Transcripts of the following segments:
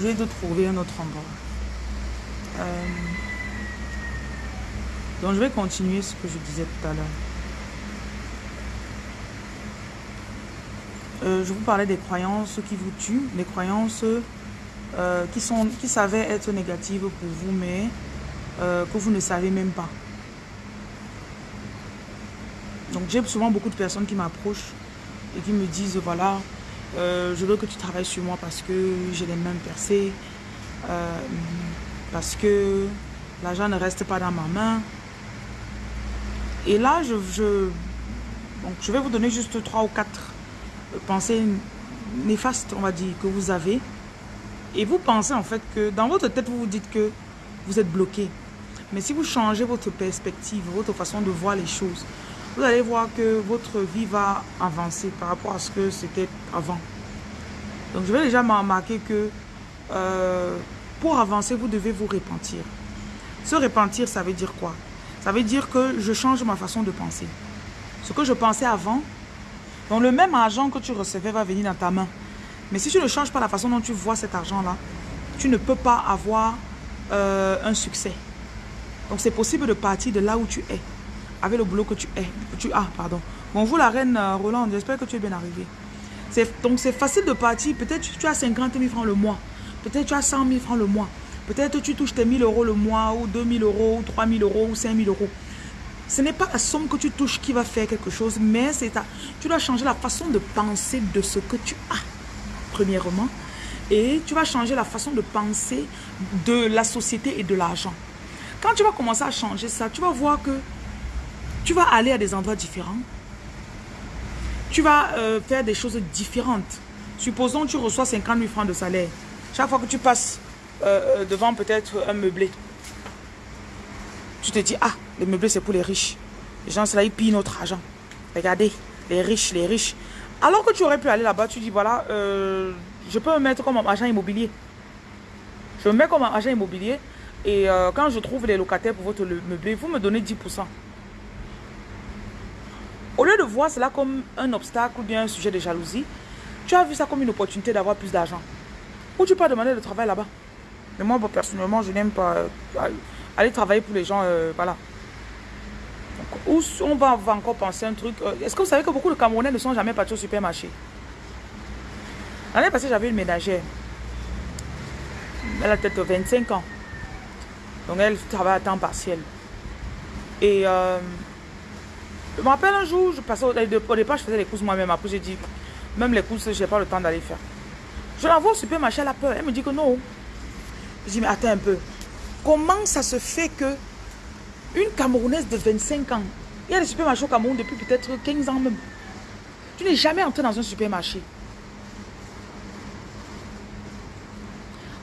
Je trouver un autre endroit. Euh, donc je vais continuer ce que je disais tout à l'heure. Euh, je vous parlais des croyances qui vous tuent, les croyances euh, qui, sont, qui savaient être négatives pour vous, mais que vous ne savez même pas. Donc j'ai souvent beaucoup de personnes qui m'approchent et qui me disent, voilà, je veux que tu travailles sur moi parce que j'ai les mains percées, parce que l'argent ne reste pas dans ma main. Et là, je, donc je vais vous donner juste trois ou quatre pensées néfastes, on va dire, que vous avez. Et vous pensez en fait que dans votre tête, vous vous dites que vous êtes bloqué. Mais si vous changez votre perspective, votre façon de voir les choses, vous allez voir que votre vie va avancer par rapport à ce que c'était avant. Donc je vais déjà remarquer que euh, pour avancer, vous devez vous repentir. Se repentir, ça veut dire quoi? Ça veut dire que je change ma façon de penser. Ce que je pensais avant, donc le même argent que tu recevais va venir dans ta main. Mais si tu ne changes pas la façon dont tu vois cet argent-là, tu ne peux pas avoir euh, un succès. Donc c'est possible de partir de là où tu es, avec le boulot que tu es, tu as, pardon. Bonjour la reine euh, Roland, j'espère que tu es bien arrivée. Donc c'est facile de partir, peut-être tu as 50 000 francs le mois. Peut-être tu as 100 000 francs le mois. Peut-être tu touches tes 1000 euros le mois, ou 2000 euros, ou 3000 euros, ou 5000 euros. Ce n'est pas la somme que tu touches qui va faire quelque chose, mais c'est. Tu dois changer la façon de penser de ce que tu as, premièrement. Et tu vas changer la façon de penser de la société et de l'argent. Quand tu vas commencer à changer ça, tu vas voir que tu vas aller à des endroits différents. Tu vas euh, faire des choses différentes. Supposons que tu reçois 50 000 francs de salaire. Chaque fois que tu passes euh, euh, devant peut-être un meublé, tu te dis, ah, le meublé c'est pour les riches. Les gens, là, ils pillent notre argent. Regardez, les riches, les riches. Alors que tu aurais pu aller là-bas, tu dis, voilà, je peux me mettre comme agent immobilier. Je me mets comme agent immobilier et quand je trouve les locataires pour votre meublé, vous me donnez 10%. Au lieu de voir cela comme un obstacle ou bien un sujet de jalousie, tu as vu ça comme une opportunité d'avoir plus d'argent. Ou tu peux demander de travail là-bas. Mais moi, personnellement, je n'aime pas euh, aller travailler pour les gens. Euh, voilà. où on va, encore penser un truc. Euh, est-ce que vous savez que beaucoup de Camerounais ne sont jamais partis au supermarché? L'année passée, j'avais une ménagère. Elle a peut-être 25 ans. Donc, elle travaille à temps partiel. Et je me rappelle un jour, je passais au, départ, je faisais les courses moi-même. Après, j'ai dit, même les courses, je n'ai pas le temps d'aller faire. Je l'envoie au supermarché, elle a peur. Elle me dit que non. Je dis, mais attends un peu. Comment ça se fait que une Camerounaise de 25 ans, il y a des supermarchés au Cameroun depuis peut-être 15 ans même. Tu n'es jamais entré dans un supermarché.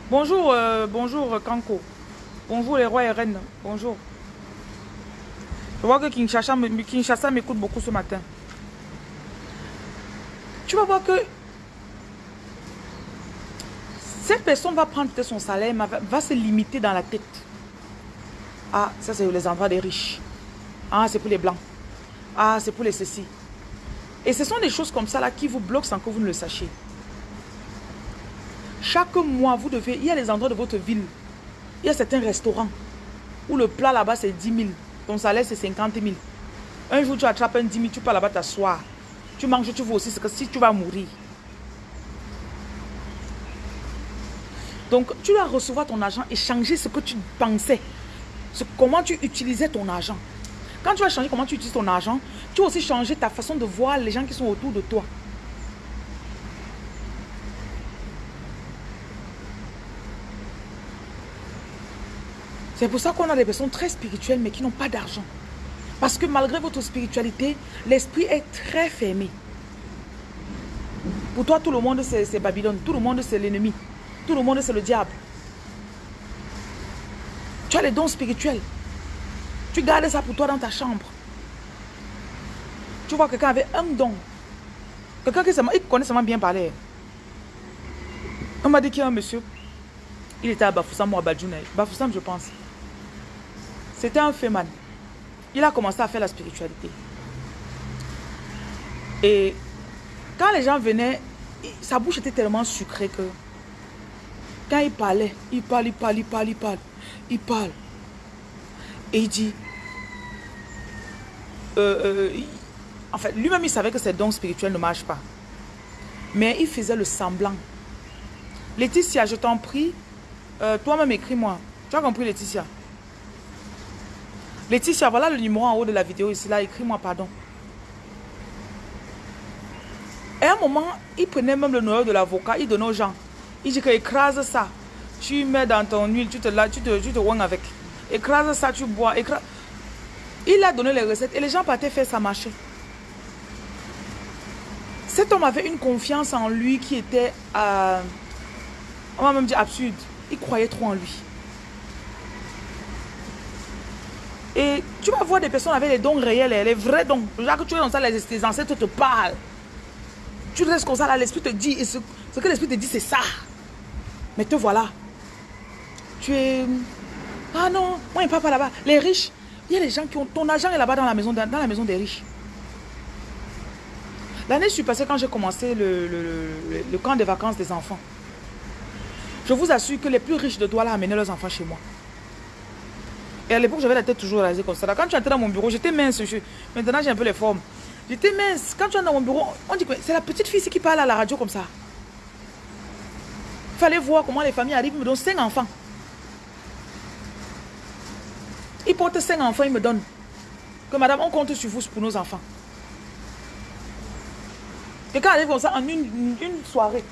Bonjour, euh, bonjour Kanko. Bonjour les rois et reines. Bonjour. Je vois que Kinshasa m'écoute beaucoup ce matin. Tu vas voir que cette personne va prendre son salaire, va, se limiter dans la tête. Ah, ça c'est les endroits des riches. Ah, c'est pour les blancs. Ah, c'est pour les ceci. Et ce sont des choses comme ça là qui vous bloquent sans que vous ne le sachiez. Chaque mois, vous devez... Il y a des endroits de votre ville. Il y a certains restaurants où le plat là-bas c'est 10 000. Ton salaire c'est 50 000. Un jour tu attrapes un 10 000, tu peux là-bas t'asseoir. Tu manges, tu vois aussi ce que si tu vas mourir. Donc, tu dois recevoir ton argent et changer ce que tu pensais. comment tu utilisais ton argent. Quand tu vas changer comment tu utilises ton argent, tu vas aussi changer ta façon de voir les gens qui sont autour de toi. C'est pour ça qu'on a des personnes très spirituelles mais qui n'ont pas d'argent. Parce que malgré votre spiritualité, l'esprit est très fermé. Pour toi, tout le monde, c'est Babylone. Tout le monde, c'est l'ennemi. Tout le monde, c'est le diable. Tu as les dons spirituels. Tu gardes ça pour toi dans ta chambre. Tu vois quelqu'un avait un don. Quelqu'un qui connaît seulement bien parler. On m'a dit qu'il y a un monsieur. Il était à Bafoussam ou à Badjouna. Bafoussam, je pense. C'était un féman. Il a commencé à faire la spiritualité. Et quand les gens venaient, sa bouche était tellement sucrée que Quand il parlait, il parle, il parle, il parle, il parle, il parle. Et il dit, euh, euh, en fait, lui-même, il savait que ses dons spirituels ne marchent pas. Mais il faisait le semblant. Laetitia, je t'en prie, euh, toi-même écris-moi. Tu as compris, Laetitia? Laetitia, voilà le numéro en haut de la vidéo ici, là, écris-moi, pardon. Et à un moment, il prenait même le numéro de l'avocat, il donnait aux gens. Il dit que écrase ça. Tu mets dans ton huile, tu te, là, tu te, tu te avec. Écrase ça, tu bois. Il a donné les recettes et les gens partaient faire ça marcher. Cet homme avait une confiance en lui qui était, euh, on va même dire absurde. Il croyait trop en lui. Et tu vas voir des personnes avec les dons réels, les vrais dons. Là que tu es dans ça, les, ancêtres te parlent. Tu restes comme ça, là, l'esprit te dit, ce, que l'esprit te dit, c'est ça. Mais te voilà. Tu es... Ah non, moi, il ne pas là-bas. Les riches, il y a des gens qui ont... Ton argent est là-bas dans la maison, des riches. L'année passée quand j'ai commencé le, camp de vacances des enfants. Je vous assure que les plus riches de Douala amenaient leurs enfants chez moi. Et à l'époque, j'avais la tête toujours rasée comme ça. Quand tu entrais dans mon bureau, j'étais mince. Maintenant, j'ai un peu les formes. J'étais mince. Quand tu entres dans mon bureau, on dit que c'est la petite fille qui parle à la radio comme ça. Fallait voir comment les familles arrivent. Ils me donnent cinq enfants. Ils portent cinq enfants, ils me donnent. Que madame, on compte sur vous pour nos enfants. Quelqu'un arrive comme ça en une, soirée.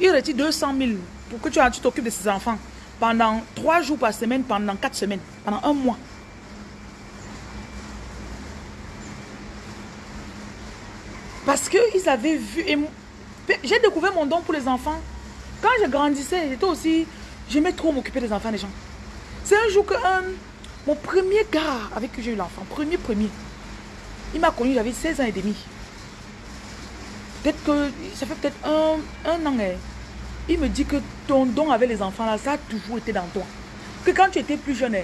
Il retire 200 000 pour que tu t'occupes de ses enfants pendant trois jours par semaine, pendant quatre semaines, pendant un mois. Parce qu'ils avaient vu... J'ai découvert mon don pour les enfants. Quand je grandissais, j'étais aussi... J'aimais trop m'occuper des enfants des gens. C'est un jour que mon premier gars avec qui j'ai eu l'enfant, premier, premier, il m'a connu, j'avais 16 ans et demi. Peut-être que ça fait peut-être un, un an. Hein. Il me dit que ton don avec les enfants, là, ça a toujours été dans toi. Que quand tu étais plus jeune,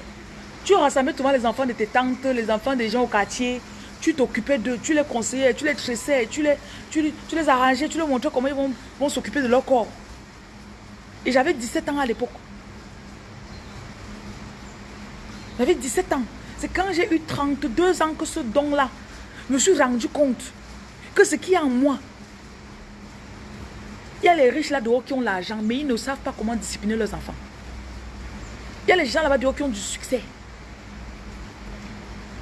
tu rassemblais souvent les enfants de tes tantes, les enfants des gens au quartier. Tu t'occupais d'eux, tu les conseillais, tu les tressais, tu les, tu, les arrangeais, tu leur montrais comment ils vont, vont s'occuper de leur corps. Et j'avais 17 ans à l'époque. J'avais 17 ans. C'est quand j'ai eu 32 ans que ce don-là, je me suis rendu compte que ce qui est en moi, a les riches là-dehors qui ont l'argent, mais ils ne savent pas comment discipliner leurs enfants. Il y a les gens là-bas dehors qui ont du succès.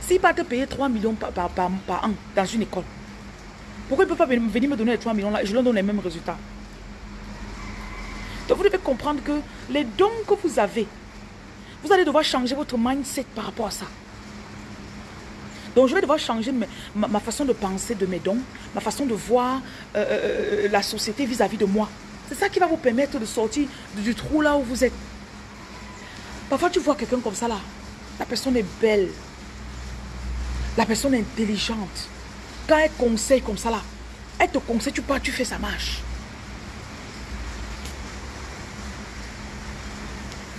S'ils pas te payer 3 millions par, par, an dans une école, pourquoi ils ne peuvent pas venir me donner les 3 millions là et je leur donne les mêmes résultats? Donc vous devez comprendre que les dons que vous avez, vous allez devoir changer votre mindset par rapport à ça. Donc je vais devoir changer ma, façon de penser de mes dons, ma façon de voir euh, euh, euh, la société vis-à-vis de moi. C'est ça qui va vous permettre de sortir du trou là où vous êtes. Parfois tu vois quelqu'un comme ça là. La personne est belle. La personne est intelligente. Quand elle conseille comme ça là, elle te conseille, tu pars, tu fais sa marche.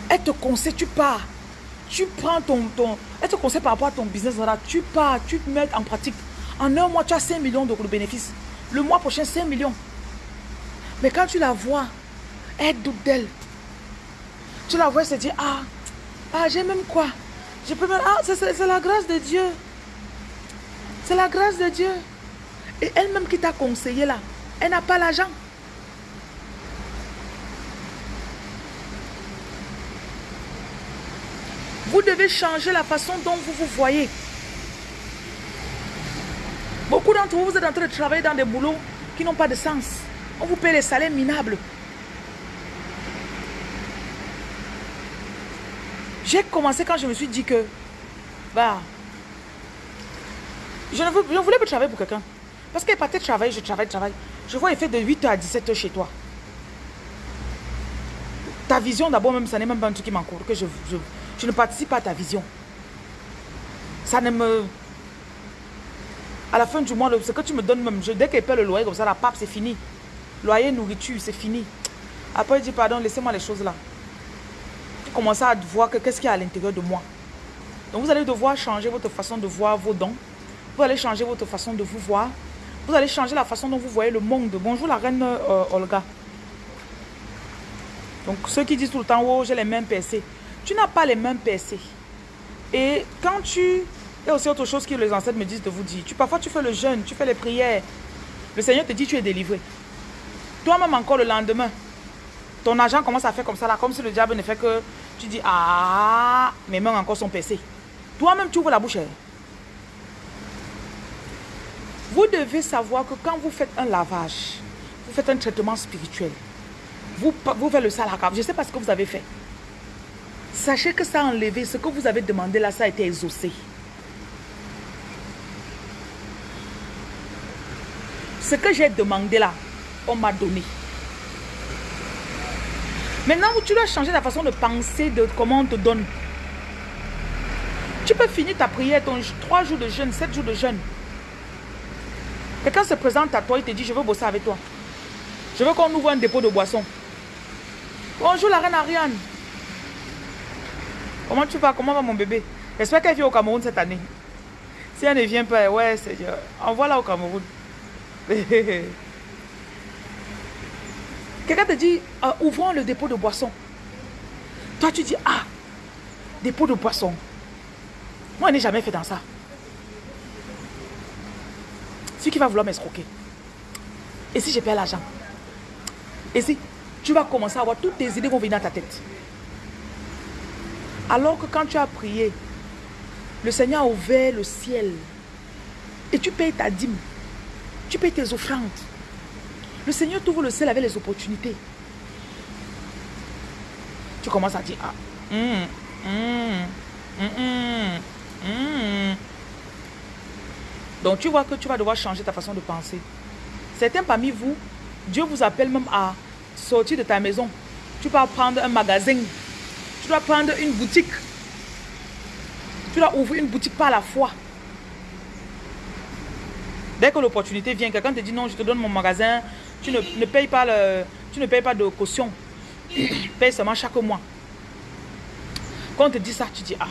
Elle te conseille, tu pars tu prends ton, ton elle te conseille par rapport à ton business, tu pars, tu te mets en pratique. En un mois, tu as 5 millions de bénéfices. Le mois prochain, 5 millions. Mais quand tu la vois, elle doute d'elle. Tu la vois, elle se dit, ah, ah j'ai même quoi? Je peux ah, c'est la grâce de Dieu. C'est la grâce de Dieu. Et elle-même qui t'a conseillé là, elle n'a pas l'argent. Vous devez changer la façon dont vous vous voyez. Beaucoup d'entre vous, vous êtes en train de travailler dans des boulots qui n'ont pas de sens. On vous paie des salaires minables. J'ai commencé quand je me suis dit que, bah, je ne, voulais pas travailler pour quelqu'un. Parce qu'elle partait travailler, je travaille, je travaille. Je vois, il fait de 8h à 17h chez toi. Ta vision, d'abord, même, ça n'est même pas un truc qui m'encourt, que je, je ne participe pas à ta vision. Ça ne me... À la fin du mois, ce que tu me donnes même, je, dès qu'elle paie le loyer comme ça, la pape, c'est fini. Loyer, nourriture, c'est fini. Après, il dit, pardon, laissez-moi les choses là. Tu commences à voir qu'est-ce qu'il y a à l'intérieur de moi. Donc, vous allez devoir changer votre façon de voir vos dons. Vous allez changer votre façon de vous voir. Vous allez changer la façon dont vous voyez le monde. Bonjour la reine euh, Olga. Donc ceux qui disent tout le temps, oh, j'ai les mains percées. Tu n'as pas les mains percées. Et quand tu... A aussi autre chose que les ancêtres me disent de vous dire. Tu, parfois tu fais le jeûne, tu fais les prières. Le Seigneur te dit tu es délivré. Toi-même encore le lendemain, ton argent commence à faire comme ça là, comme si le diable ne fait que... Tu dis, ah, mes mains encore sont percées. Toi-même tu ouvres la bouche. Vous devez savoir que quand vous faites un lavage, vous faites un traitement spirituel, vous, vous faites le salaka, je ne sais pas ce que vous avez fait. Sachez que ça a enlevé, ce que vous avez demandé là, ça a été exaucé. Ce que j'ai demandé là, on m'a donné. Maintenant, tu dois changer la façon de penser de comment on te donne. Tu peux finir ta prière, ton 3 jours de jeûne, 7 jours de jeûne. Quelqu'un se présente à toi, il te dit, je veux bosser avec toi. Je veux qu'on ouvre un dépôt de boissons. Bonjour la reine Ariane. Comment tu vas? Comment va mon bébé? J'espère qu'elle vient au Cameroun cette année. Si elle ne vient pas, ouais, Seigneur, envoie-la au Cameroun. Quelqu'un te dit, euh, ouvrons le dépôt de boissons. Toi, tu dis, ah, dépôt de boissons. Moi, je n'ai jamais fait dans ça. Ce qui va vouloir m'escroquer. Et si j'ai perds l'argent? Et si tu vas commencer à avoir toutes tes idées vont venir dans ta tête. Alors que quand tu as prié, le Seigneur a ouvert le ciel. Et tu payes ta dîme. Tu payes tes offrandes. Le Seigneur t'ouvre le ciel avec les opportunités. Tu commences à dire, ah, hum, hum, hum, donc tu vois que tu vas devoir changer ta façon de penser. Certains parmi vous, Dieu vous appelle même à sortir de ta maison. Tu vas prendre un magasin. Tu dois prendre une boutique. Tu dois ouvrir une boutique par la foi. Dès que l'opportunité vient, quelqu'un te dit non, je te donne mon magasin, tu ne, payes, pas le, tu ne payes pas de caution. paye seulement chaque mois. Quand on te dit ça, tu dis, ah,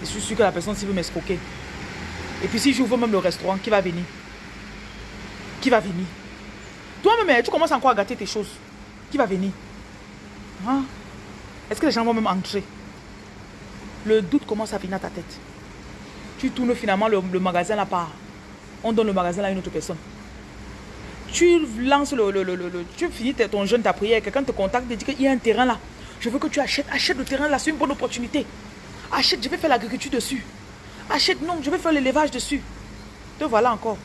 je suis sûr que la personne s'y veut m'escroquer. Et puis si j'ouvre même le restaurant, qui va venir? Qui va venir? Toi-même, eh, tu commences encore à gâter tes choses. Qui va venir? Hein? Est-ce que les gens vont même entrer? Le doute commence à venir à ta tête. Tu tournes finalement le, magasin là-bas. On donne le magasin à une autre personne. Tu lances le... le, tu finis ton jeûne, ta prière. Quelqu'un te contacte et dit qu'il y a un terrain là. Je veux que tu achètes. Achète le terrain là, c'est une bonne opportunité. Achète, je vais faire l'agriculture dessus. Achète, non, je vais faire l'élevage dessus. Te voilà encore.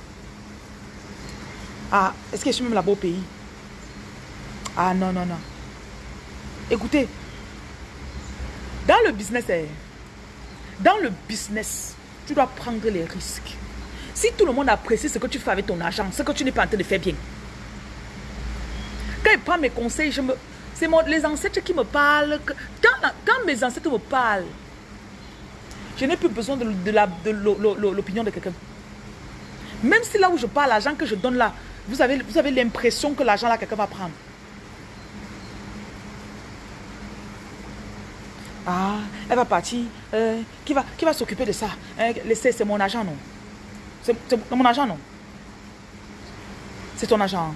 Ah, est-ce que je suis même là-bas au pays? Ah, non, non, non. Écoutez, dans le business, eh, dans le business, tu dois prendre les risques. Si tout le monde apprécie ce que tu fais avec ton argent, ce que tu n'es pas en train de faire bien. Quand il prend mes conseils, c'est les ancêtres qui me parlent. Quand, mes ancêtres me parlent, je n'ai plus besoin de, l'opinion de, quelqu'un. Même si là où je parle, l'argent que je donne là, vous avez l'impression que l'argent là, quelqu'un va prendre. Ah, elle va partir. Euh, qui va, s'occuper de ça? Euh, C'est mon argent, non? C'est mon argent, non? C'est ton argent.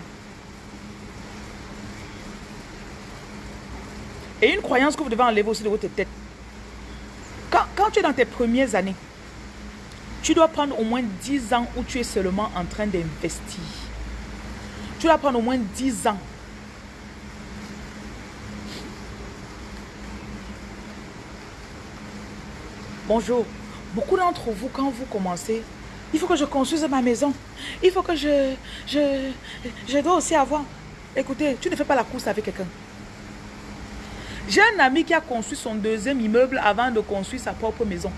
Et une croyance que vous devez enlever aussi de votre tête. Quand, tu es dans tes premières années, tu dois prendre au moins 10 ans où tu es seulement en train d'investir. Tu dois prendre au moins 10 ans. Bonjour. Beaucoup d'entre vous, quand vous commencez, il faut que je construise ma maison. Il faut que je, je, je dois aussi avoir. Écoutez, tu ne fais pas la course avec quelqu'un. J'ai un ami qui a construit son deuxième immeuble avant de construire sa propre maison.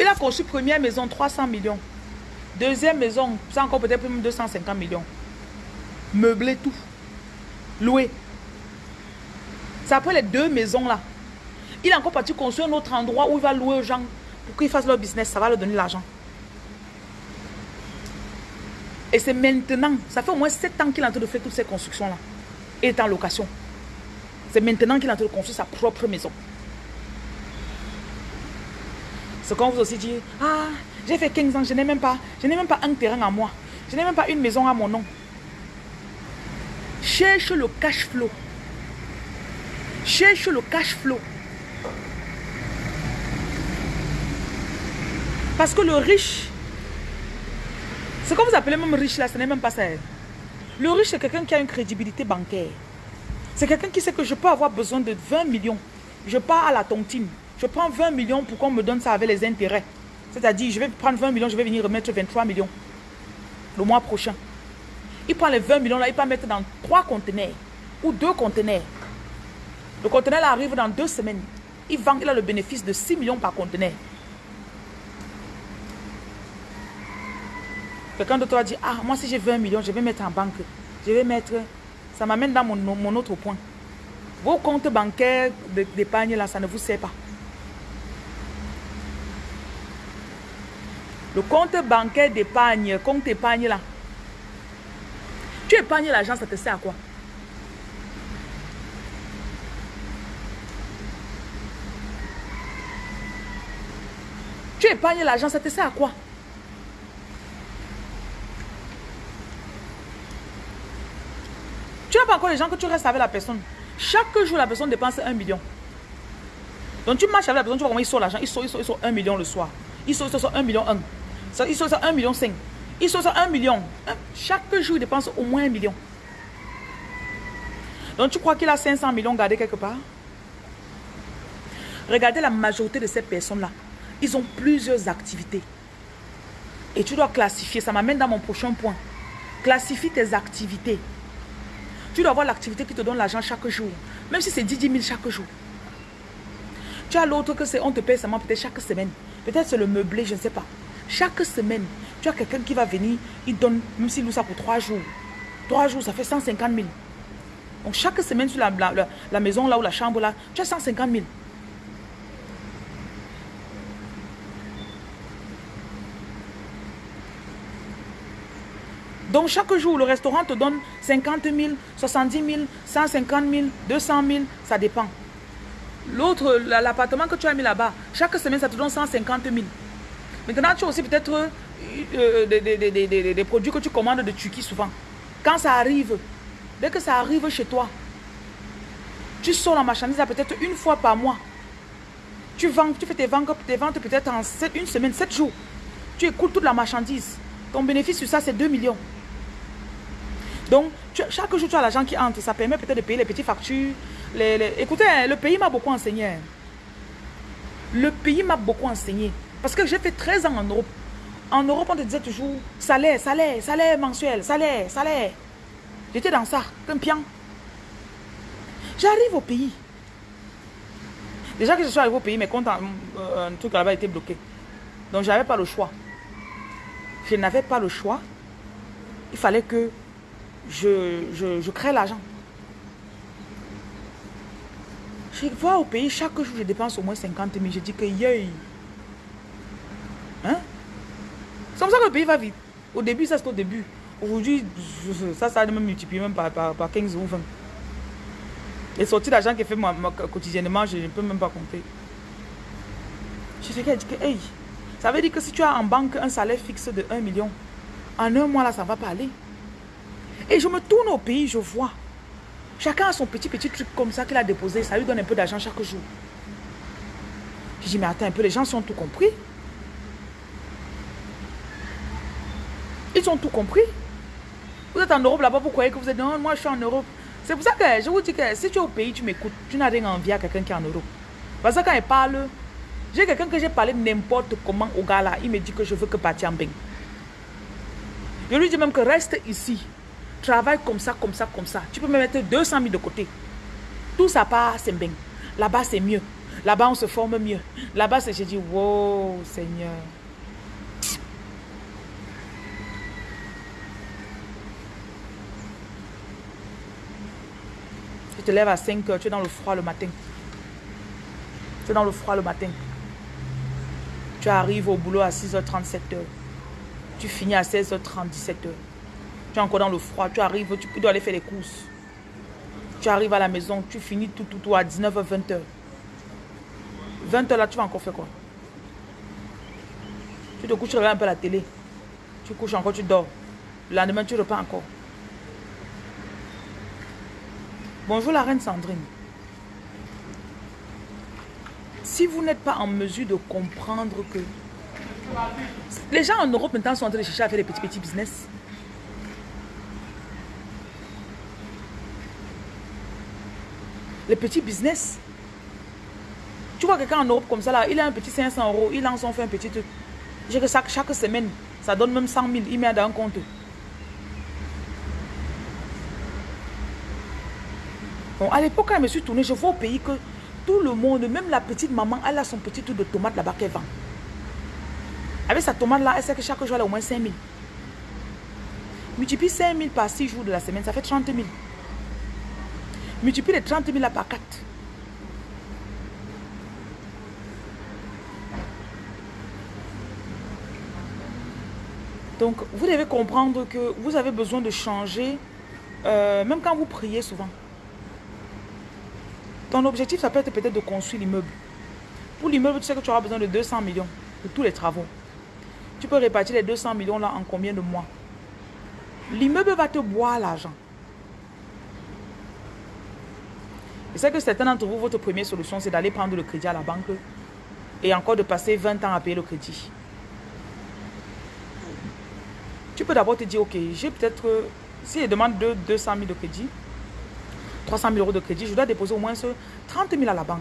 il a construit première maison 300 millions. Deuxième maison, c'est encore peut-être même 250 millions. Meublé tout. Loué. C'est après les deux maisons là. Il est encore parti construire un autre endroit où il va louer aux gens pour qu'ils fassent leur business. Ça va leur donner l'argent. Et c'est maintenant, ça fait au moins 7 ans qu'il est en train de faire toutes ces constructions-là. Et est en location. C'est maintenant qu'il est en train de construire sa propre maison. C'est quand vous aussi dit, ah, j'ai fait 15 ans, je n'ai même pas, je un terrain à moi. Je n'ai même pas une maison à mon nom. Cherche le cash flow. Cherche le cash flow. Parce que le riche, ce que vous appelez même riche là, ce n'est même pas ça. Le riche, c'est quelqu'un qui a une crédibilité bancaire. C'est quelqu'un qui sait que je peux avoir besoin de 20 millions. Je pars à la tontine. Je prends 20 millions pour qu'on me donne ça avec les intérêts. C'est-à-dire, je vais prendre 20 millions, je vais venir remettre 23 millions le mois prochain. Il prend les 20 millions là, il peut mettre dans 3 conteneurs ou 2 conteneurs. Le conteneur arrive dans 2 semaines. Il vend, il a le bénéfice de 6 millions par conteneur. Quelqu'un d'autre va dire, ah, moi si j'ai 20 millions, je vais mettre en banque. Je vais mettre, ça m'amène dans mon, mon autre point. Vos comptes bancaires d'épargne là, ça ne vous sert pas. Le compte bancaire d'épargne, compte épargne là. Tu épargnes l'argent, ça te sert à quoi? Tu épargnes l'argent, ça te sert à quoi? Tu n'as pas encore les gens que tu restes avec la personne. Chaque jour, la personne dépense un million. Donc tu marches avec la personne, tu vois comment il sort l'argent. Il sort, il sort, il sort un million le soir. Il sort, il sort, un million un. Il sort ça 1 million 5. Il sort ça 1 million. Chaque jour, il dépense au moins 1 million. Donc, tu crois qu'il a 500 millions gardés quelque part? Regardez la majorité de ces personnes-là. Ils ont plusieurs activités. Et tu dois classifier. Ça m'amène dans mon prochain point. Classifie tes activités. Tu dois avoir l'activité qui te donne l'argent chaque jour. Même si c'est 10 000 chaque jour. Tu as l'autre que c'est on te paye seulement peut-être chaque semaine. Peut-être c'est le meublé, je ne sais pas. Chaque semaine, tu as quelqu'un qui va venir, il donne, même s'il loue ça pour trois jours. Trois jours, ça fait 150 000. Donc chaque semaine sur la, la, maison là ou la chambre là, tu as 150 000. Donc chaque jour, le restaurant te donne 50 000, 70 000, 150 000, 200 000, ça dépend. L'autre, l'appartement que tu as mis là-bas, chaque semaine, ça te donne 150 000. Maintenant, tu as aussi peut-être euh, euh, des, produits que tu commandes de Turquie souvent. Quand ça arrive, dès que ça arrive chez toi, tu sors la marchandise peut-être une fois par mois. Tu vends, tu fais tes ventes, tes ventes peut-être en une semaine, sept jours. Tu écoutes toute la marchandise. Ton bénéfice sur ça, c'est 2 millions. Donc, chaque jour, tu as l'argent qui entre. Ça permet peut-être de payer les petites factures. Les, Écoutez, le pays m'a beaucoup enseigné. Le pays m'a beaucoup enseigné. Parce que j'ai fait 13 ans en Europe. En Europe, on te disait toujours salaire, salaire, salaire mensuel, salaire, salaire. J'étais dans ça, comme pian. J'arrive au pays. Déjà que je suis arrivé au pays, mes comptes, euh, un truc là-bas était bloqué. Donc, je n'avais pas le choix. Je n'avais pas le choix. Il fallait que je, je, crée l'argent. Je vois au pays, chaque jour, je dépense au moins 50 000. Je dis que, yay, Hein? C'est comme ça que le pays va vite. Au début, ça c'est au début. Aujourd'hui, ça, ça a même multiplié même par, par, 15 ou 20. Les sorties d'argent qu'il fait moi, quotidiennement, je ne peux même pas compter. Je sais qu'elle dit que, hey, ça veut dire que si tu as en banque un salaire fixe de 1 million, en un mois là, ça ne va pas aller. Et je me tourne au pays, je vois. Chacun a son petit petit truc comme ça qu'il a déposé. Ça lui donne un peu d'argent chaque jour. Je dis, mais attends un peu, les gens sont tout compris. Ils ont tout compris. Vous êtes en Europe là-bas, vous croyez que vous êtes... Non, moi je suis en Europe. C'est pour ça que je vous dis que si tu es au pays, tu m'écoutes. Tu n'as rien envie à quelqu'un qui est en Europe. Parce que quand il parle, j'ai quelqu'un que j'ai parlé n'importe comment au gars là. Il me dit que je veux que bain. Je lui dis même que reste ici. Travaille comme ça, comme ça, comme ça. Tu peux me mettre 200 000 de côté. Tout ça part, c'est. Là-bas, c'est mieux. Là-bas, on se forme mieux. Là-bas, c'est... J'ai dit, wow, Seigneur. Te lèves à 5 heures, tu es dans le froid le matin. Tu es dans le froid le matin. Tu arrives au boulot à 6h37 heures. Tu finis à 16h30, 17h. Tu es encore dans le froid, tu arrives, tu dois aller faire les courses. Tu arrives à la maison, tu finis tout, tout, tout à 19h, 20h. 20h là, tu vas encore faire quoi? Tu te couches, tu regardes un peu la télé. Tu couches encore, tu dors. Le lendemain, tu repars encore. Bonjour la reine Sandrine. Si vous n'êtes pas en mesure de comprendre que... Les gens en Europe maintenant sont en train de chercher à faire des petits petits business. Les petits business. Tu vois quelqu'un en Europe comme ça là, il a un petit 500 euros, il lance, on fait un petit truc. J'ai que ça, chaque semaine, ça donne même 100 000, il met dans un compte. Bon, à l'époque, quand je me suis tournée, je vois au pays que tout le monde, même la petite maman, elle a son petit truc de tomate là-bas qu'elle vend. Avec sa tomate là, elle sait que chaque jour, elle a au moins 5 000. Multiplie 5 000 par 6 jours de la semaine, ça fait 30 000. Multiplie les 30 000 là par 4. Donc, vous devez comprendre que vous avez besoin de changer, euh, même quand vous priez souvent. Ton objectif, ça peut être peut-être de construire l'immeuble. Pour l'immeuble, tu sais que tu auras besoin de 200 millions pour tous les travaux. Tu peux répartir les 200 millions là en combien de mois? L'immeuble va te boire l'argent. Je sais que certains d'entre vous, votre première solution, c'est d'aller prendre le crédit à la banque et encore de passer 20 ans à payer le crédit. Tu peux d'abord te dire, ok, j'ai peut-être, si je demande de 200 000 de crédit, 300 000 euros de crédit, je dois déposer au moins 30 000 à la banque.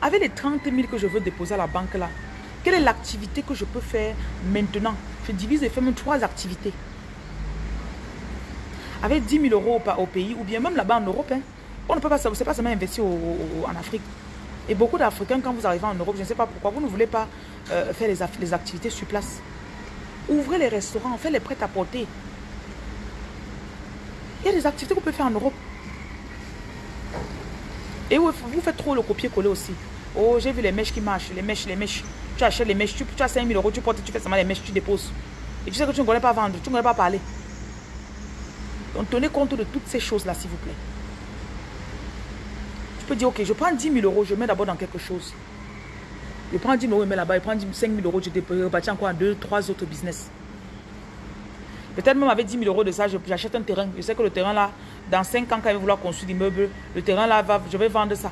Avec les 30 000 que je veux déposer à la banque là, quelle est l'activité que je peux faire maintenant? Je divise et fais même trois activités. Avec 10 000 euros au, pays, ou bien même là-bas en Europe, hein, on ne peut pas, pas seulement investir en Afrique. Et beaucoup d'Africains, quand vous arrivez en Europe, je ne sais pas pourquoi, vous ne voulez pas euh, faire les, activités sur place. Ouvrez les restaurants, faites les prêts à porter. Il y a des activités vous pouvez faire en Europe. Et vous, faites trop le copier-coller aussi. Oh, j'ai vu les mèches qui marchent, les mèches, les mèches. Tu achètes les mèches, tu, tu as 5 000 euros, tu portes, tu fais seulement les mèches, tu déposes. Et tu sais que tu ne connais pas vendre, tu ne connais pas parler. Donc tenez compte de toutes ces choses-là, s'il vous plaît. Tu peux dire, ok, je prends 10 000 euros, je mets d'abord dans quelque chose. Je prends 10 000 euros, je mets là-bas, je prends 5 000 euros, je repartis encore 2, 3 autres business. Peut-être même avec 10 000 euros de ça, j'achète un terrain. Je sais que le terrain là, dans 5 ans, quand il va vouloir construire l'immeuble, le terrain là, je vais vendre ça.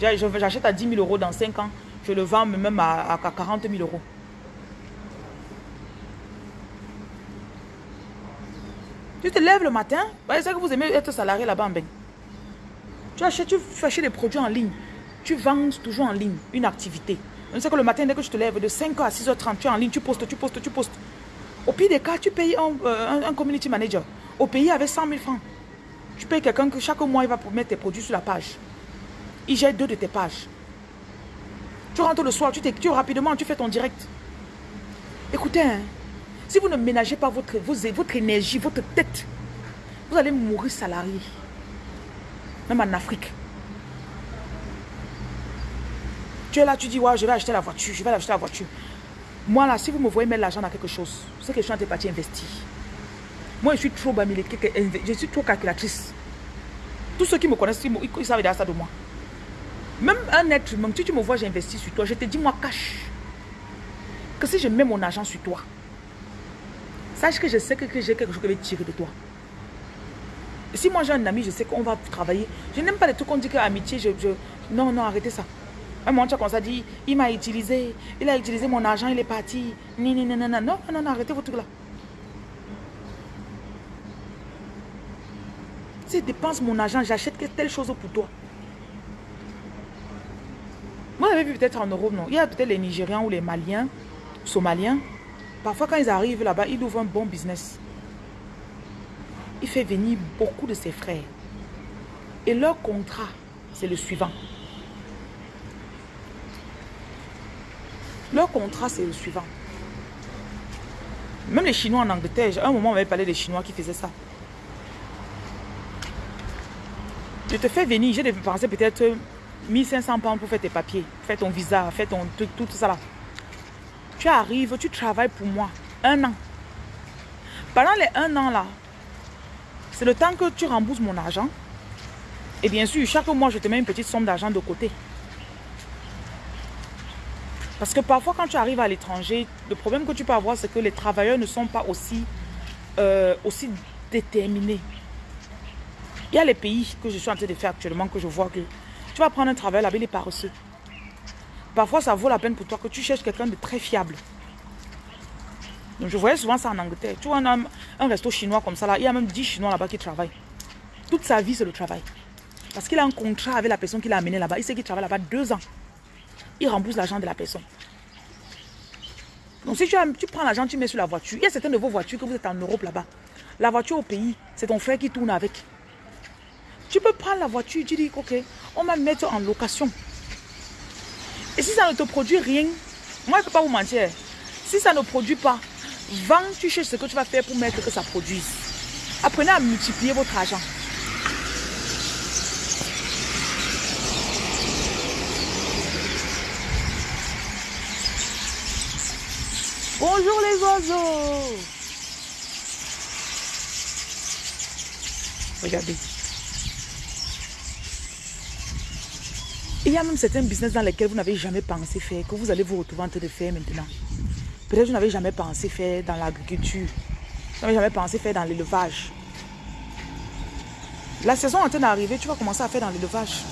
J'achète à 10 000 euros dans 5 ans, je le vends même à, 40 000 euros. Tu te lèves le matin, c'est que vous aimez être salarié là-bas en Tu achètes, tu fais des produits en ligne. Tu vends toujours en ligne, une activité. Je sais que le matin, dès que tu te lèves, de 5h à 6h30, tu es en ligne, tu postes, tu postes, tu postes. Au pire des cas, tu payes euh, un, community manager. Au pays, avec 100 000 francs. Tu payes quelqu'un que chaque mois, il va mettre tes produits sur la page. Il gère deux de tes pages. Tu rentres le soir, tu t'écris rapidement, tu fais ton direct. Écoutez, hein, si vous ne ménagez pas votre, votre énergie, votre tête, vous allez mourir salarié. Même en Afrique. Tu es là, tu dis, ouais, je vais acheter la voiture, je vais acheter la voiture. Moi, là, si vous me voyez mettre l'argent dans quelque chose, c'est que je suis en train de investir. Moi, je suis trop je suis trop calculatrice. Tous ceux qui me connaissent, ils, savent déjà ça de moi. Même un être humain, si tu me vois, j'investis sur toi, je te dis, moi, cache. Que si je mets mon argent sur toi, sache que je sais que, j'ai quelque chose que je vais tirer de toi. si moi j'ai un ami, je sais qu'on va travailler. Je n'aime pas les trucs qu'on dit que amitié, je. Non, non, arrêtez ça. Un moment, tu as comme ça dit, il m'a utilisé, il a utilisé mon argent, il est parti. Non, non, non, non, non, non, non, arrêtez votre truc là. Dépense mon argent, j'achète telle chose pour toi. Moi, j'avais vu peut-être en Europe, non? Il y a peut-être les Nigériens ou les Maliens, Somaliens. Parfois, quand ils arrivent là-bas, ils ouvrent un bon business. Il fait venir beaucoup de ses frères. Et leur contrat, c'est le suivant. Leur contrat, c'est le suivant. Même les Chinois en Angleterre, à un moment, on avait parlé des Chinois qui faisaient ça. Je te fais venir, j'ai dépensé peut-être 1500 pounds pour faire tes papiers, faire ton visa, faire ton truc, tout ça là. Tu arrives, tu travailles pour moi. Un an. Pendant les un an là, c'est le temps que tu rembourses mon argent. Et bien sûr, chaque mois, je te mets une petite somme d'argent de côté. Parce que parfois, quand tu arrives à l'étranger, le problème que tu peux avoir, c'est que les travailleurs ne sont pas aussi, euh, aussi déterminés. Il y a les pays que je suis en train de faire actuellement que je vois que tu vas prendre un travail là-bas, il est paresseux. Parfois, ça vaut la peine pour toi que tu cherches quelqu'un de très fiable. Donc, je voyais souvent ça en Angleterre. Tu vois, un, un resto chinois comme ça, là, il y a même 10 Chinois là-bas qui travaillent. Toute sa vie, c'est le travail. Parce qu'il a un contrat avec la personne qui l'a amené là-bas. Il sait qu'il travaille là-bas deux ans. Il rembourse l'argent de la personne. Donc, si tu, tu prends l'argent, tu mets sur la voiture. Il y a certaines de vos voitures que vous êtes en Europe là-bas. La voiture au pays, c'est ton frère qui tourne avec. Tu peux prendre la voiture, tu dis, ok, on va mettre en location. Et si ça ne te produit rien, moi je ne peux pas vous mentir. Si ça ne produit pas, vends, tu cherches ce que tu vas faire pour mettre que ça produise. Apprenez à multiplier votre argent. Bonjour les oiseaux. Regardez. Il y a même certains business dans lesquels vous n'avez jamais pensé faire, que vous allez vous retrouver en train de faire maintenant. Peut-être que vous n'avez jamais pensé faire dans l'agriculture. Vous n'avez jamais pensé faire dans l'élevage. La saison est en train d'arriver, tu vas commencer à faire dans l'élevage.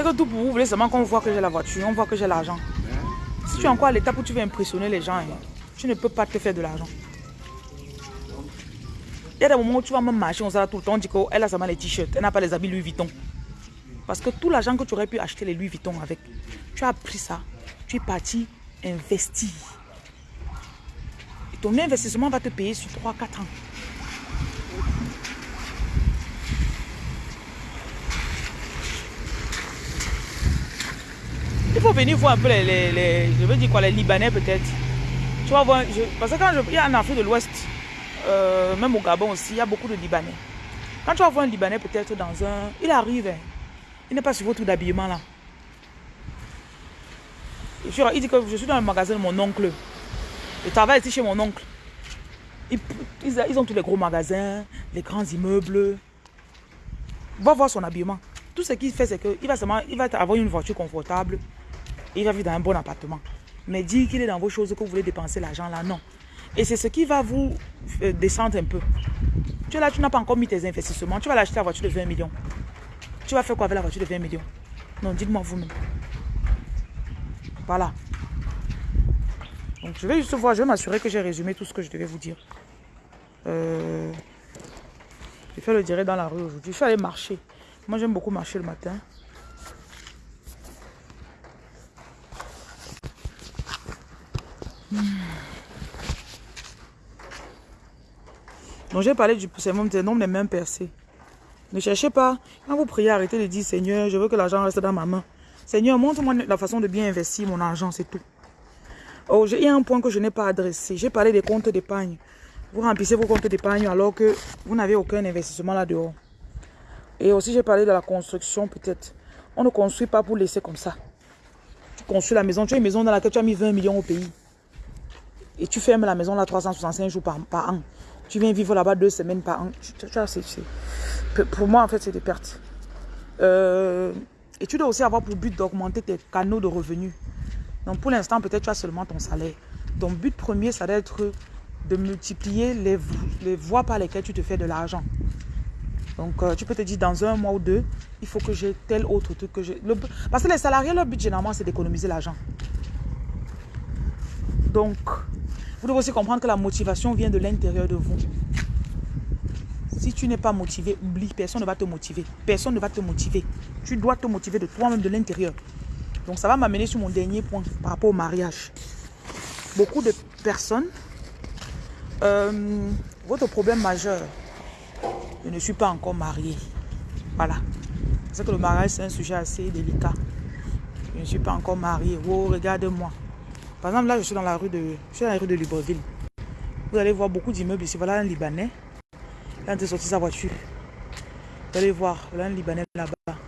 C'est que tout pour vous, voulez seulement qu'on voit que j'ai la voiture, on voit que j'ai l'argent. Si tu es encore à l'étape où tu veux impressionner les gens, hein, tu ne peux pas te faire de l'argent. Il y a des moments où tu vas même marcher, on s'arrête tout le temps, on dit qu'elle a seulement les t-shirts, elle n'a pas les habits Louis Vuitton. Parce que tout l'argent que tu aurais pu acheter les Louis Vuitton avec, tu as pris ça, tu es parti investir. Et ton investissement va te payer sur 3-4 ans. Il faut venir voir un peu les, je veux dire quoi, les Libanais peut-être. Tu vas voir, parce que quand je, il y a en Afrique de l'Ouest, euh, même au Gabon aussi, il y a beaucoup de Libanais. Quand tu vas voir un Libanais peut-être dans un... Il arrive, hein. il n'est pas sur votre d'habillement là. Il dit que je suis dans le magasin de mon oncle. Je travaille ici chez mon oncle. Ils, ont tous les gros magasins, les grands immeubles. Va voir son habillement. Tout ce qu'il fait, c'est qu'il va, seulement, va avoir une voiture confortable. Il va vivre dans un bon appartement. Mais dire qu'il est dans vos choses, que vous voulez dépenser l'argent là, non. Et c'est ce qui va vous euh, descendre un peu. Tu es là, tu n'as pas encore mis tes investissements. Tu vas l'acheter la voiture de 20 millions. Tu vas faire quoi avec la voiture de 20 millions? Non, dites-moi vous-même. Voilà. Donc je vais juste voir, je vais m'assurer que j'ai résumé tout ce que je devais vous dire. Euh, je vais le direct dans la rue aujourd'hui. Je suis allé marcher. Moi j'aime beaucoup marcher le matin. Donc j'ai parlé du sermon des nombres des mains percées. Ne cherchez pas, quand vous priez, arrêtez de dire Seigneur, je veux que l'argent reste dans ma main. Seigneur, montre-moi la façon de bien investir mon argent, c'est tout. Oh, il y a un point que je n'ai pas adressé. J'ai parlé des comptes d'épargne. Vous remplissez vos comptes d'épargne alors que vous n'avez aucun investissement là-dehors. Et aussi, j'ai parlé de la construction peut-être. On ne construit pas pour laisser comme ça. Tu construis la maison. Tu as une maison dans laquelle tu as mis 20 millions au pays. Et tu fermes la maison là 365 jours par an. Tu viens vivre là-bas deux semaines par an. pour moi, en fait, c'est des pertes. Euh, et tu dois aussi avoir pour but d'augmenter tes canaux de revenus. Donc, pour l'instant, peut-être tu as seulement ton salaire. Ton but premier, ça doit être de multiplier les, les voies par lesquelles tu te fais de l'argent. Donc, euh, tu peux te dire, dans un mois ou deux, il faut que j'ai tel autre truc que j'ai. Parce que les salariés, leur but, généralement, c'est d'économiser l'argent. Donc, vous devez aussi comprendre que la motivation vient de l'intérieur de vous. Si tu n'es pas motivé, oublie, personne ne va te motiver. Personne ne va te motiver. Tu dois te motiver de toi-même, de l'intérieur. Donc ça va m'amener sur mon dernier point par rapport au mariage. Beaucoup de personnes, euh, votre problème majeur, je ne suis pas encore marié. Voilà. C'est que le mariage, c'est un sujet assez délicat. Je ne suis pas encore marié. Oh, regarde-moi. Par exemple, là, je suis dans la rue de, je suis dans la rue de Libreville. Vous allez voir beaucoup d'immeubles ici. Voilà un Libanais. Il a sorti sa voiture. Vous allez voir, là, un Libanais là-bas.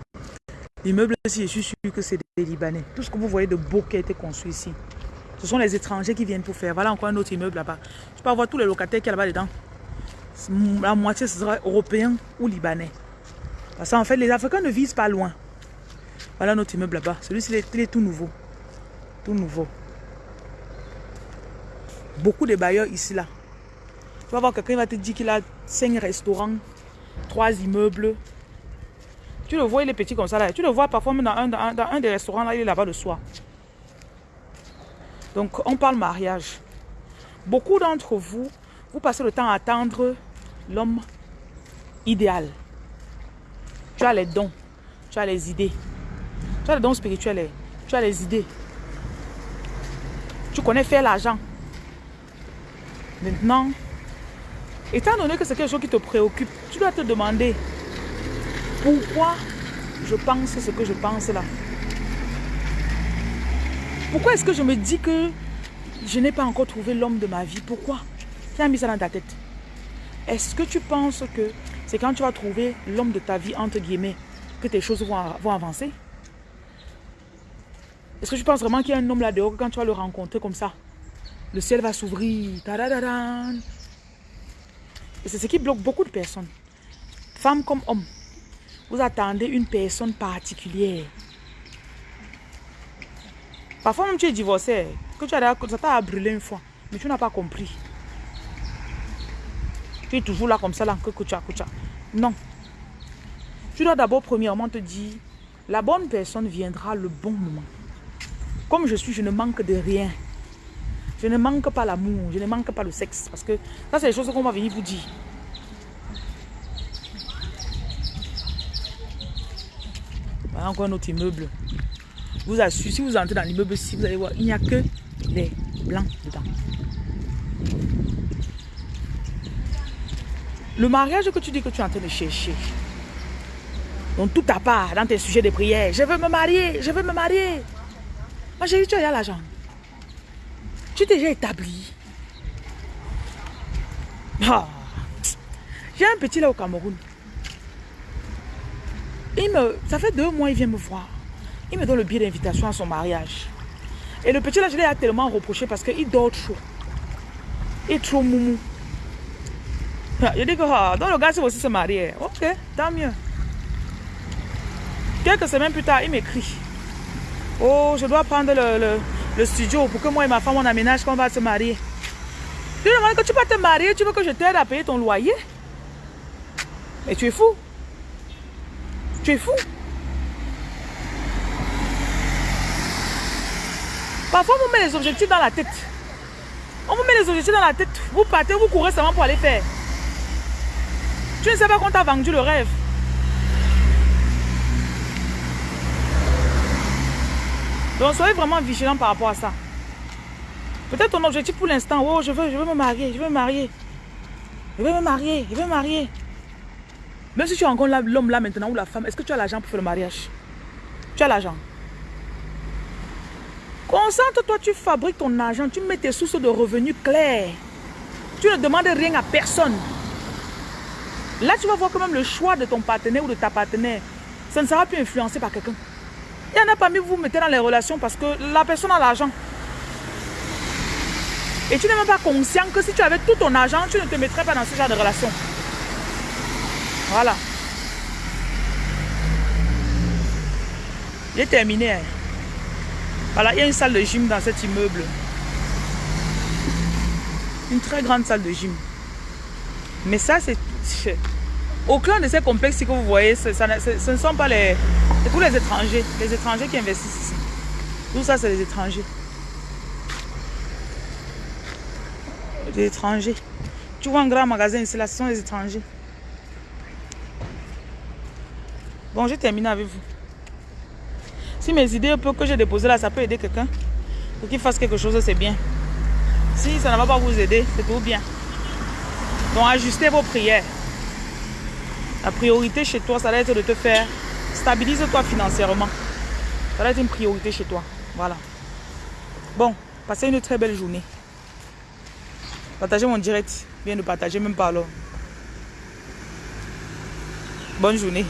L'immeuble ici, je suis sûr que c'est des Libanais. Tout ce que vous voyez de beau qui a été construit ici, ce sont les étrangers qui viennent pour faire. Voilà encore un autre immeuble là-bas. Je peux avoir tous les locataires qui a là-bas dedans. La moitié, ce sera européen ou libanais. Parce qu'en fait, les Africains ne visent pas loin. Voilà notre immeuble là-bas. Celui-ci, il est tout nouveau. Tout nouveau. Beaucoup de bailleurs ici, là. Tu vas voir quelqu'un va te dire qu'il a cinq restaurants, trois immeubles. Tu le vois, il est petit comme ça là. Tu le vois parfois même dans un, dans des restaurants là, il est là-bas le soir. Donc, on parle mariage. Beaucoup d'entre vous, vous passez le temps à attendre l'homme idéal. Tu as les dons, tu as les idées. Tu as les dons spirituels, tu as les idées. Tu connais faire l'argent. Maintenant, étant donné que c'est quelque chose qui te préoccupe, tu dois te demander pourquoi je pense ce que je pense là. Pourquoi est-ce que je me dis que je n'ai pas encore trouvé l'homme de ma vie? Pourquoi? Qui a mis ça dans ta tête. Est-ce que tu penses que c'est quand tu vas trouver l'homme de ta vie, entre guillemets, que tes choses vont, vont avancer? Est-ce que tu penses vraiment qu'il y a un homme là dehors, quand tu vas le rencontrer comme ça, le ciel va s'ouvrir Et c'est ce qui bloque beaucoup de personnes. Femmes comme hommes. Vous attendez une personne particulière. Parfois même tu es divorcé, que tu as, ça t'a brûlé une fois, mais tu n'as pas compris. Tu es toujours là comme ça, là, que. Non. Tu dois d'abord premièrement te dire, la bonne personne viendra le bon moment. Comme je suis, je ne manque de rien. Je ne manque pas l'amour, je ne manque pas le sexe. Parce que ça, c'est les choses qu'on va venir vous dire. Voilà encore un autre immeuble. Vous assure, si vous entrez dans l'immeuble ici, vous allez voir, il n'y a que des blancs dedans. Le mariage que tu dis que tu es en train de chercher, donc tout à part dans tes sujets de prière, je veux me marier, je veux me marier. Moi j'ai dit, tu as l'argent. Déjà établi? Ah. J'ai un petit là au Cameroun. Il me, ça fait deux mois, il vient me voir. Il me donne le billet d'invitation à son mariage. Et le petit là, je l'ai tellement reproché parce qu'il dort trop. Il est trop moumou. Je dis que ah, donc le gars c'est aussi se marier. Ok, tant mieux. Quelques semaines plus tard, il m'écrit. Oh, je dois prendre le, studio pour que moi et ma femme on aménage qu'on va se marier. Je lui demande que tu vas te marier, tu veux que je t'aide à payer ton loyer? Mais tu es fou. Tu es fou. Parfois, on vous met les objectifs dans la tête. On vous met les objectifs dans la tête. Vous partez, vous courez seulement pour aller faire. Tu ne sais pas qu'on t'a vendu le rêve. Donc, soyez vraiment vigilant par rapport à ça. Peut-être ton objectif pour l'instant, oh, je veux, je veux me marier, je veux me marier. Je veux me marier, je veux me marier. Même si tu rencontres l'homme là maintenant ou la femme, est-ce que tu as l'argent pour faire le mariage? Tu as l'argent. Concentre-toi, tu fabriques ton argent, tu mets tes sources de revenus clairs. Tu ne demandes rien à personne. Là, tu vas voir quand même le choix de ton partenaire ou de ta partenaire, ça ne sera plus influencé par quelqu'un. Il y en a parmi vous, vous mettez dans les relations parce que la personne a l'argent. Et tu n'es même pas conscient que si tu avais tout ton argent, tu ne te mettrais pas dans ce genre de relation. Voilà. J'ai terminé. Hein. Voilà, il y a une salle de gym dans cet immeuble. Une très grande salle de gym. Mais ça, c'est... Aucun de ces complexes que vous voyez, ce, ne sont pas les... C'est tous les étrangers. Les étrangers qui investissent ici. Tout ça, c'est les étrangers. Les étrangers. Tu vois un grand magasin ici, là, ce sont les étrangers. Bon, j'ai terminé avec vous. Si mes idées que j'ai déposées là, ça peut aider quelqu'un pour qu'il fasse quelque chose, c'est bien. Si ça ne va pas vous aider, c'est tout bien. Donc ajustez vos prières. La priorité chez toi, ça va être de te faire stabilise-toi financièrement. Ça va être une priorité chez toi. Voilà. Bon, passez une très belle journée. Partagez mon direct. Viens de partager, même pas alors. Bonne journée.